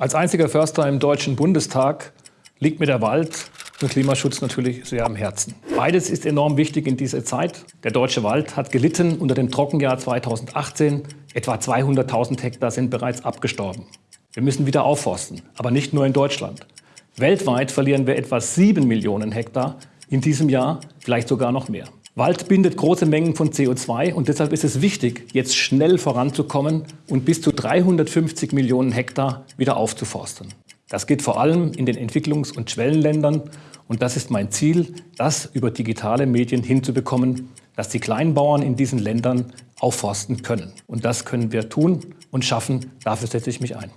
Als einziger Förster im Deutschen Bundestag liegt mir der Wald und Klimaschutz natürlich sehr am Herzen. Beides ist enorm wichtig in dieser Zeit. Der deutsche Wald hat gelitten unter dem Trockenjahr 2018. Etwa 200.000 Hektar sind bereits abgestorben. Wir müssen wieder aufforsten, aber nicht nur in Deutschland. Weltweit verlieren wir etwa 7 Millionen Hektar in diesem Jahr, vielleicht sogar noch mehr. Wald bindet große Mengen von CO2 und deshalb ist es wichtig, jetzt schnell voranzukommen und bis zu 350 Millionen Hektar wieder aufzuforsten. Das geht vor allem in den Entwicklungs- und Schwellenländern und das ist mein Ziel, das über digitale Medien hinzubekommen, dass die Kleinbauern in diesen Ländern aufforsten können. Und das können wir tun und schaffen. Dafür setze ich mich ein.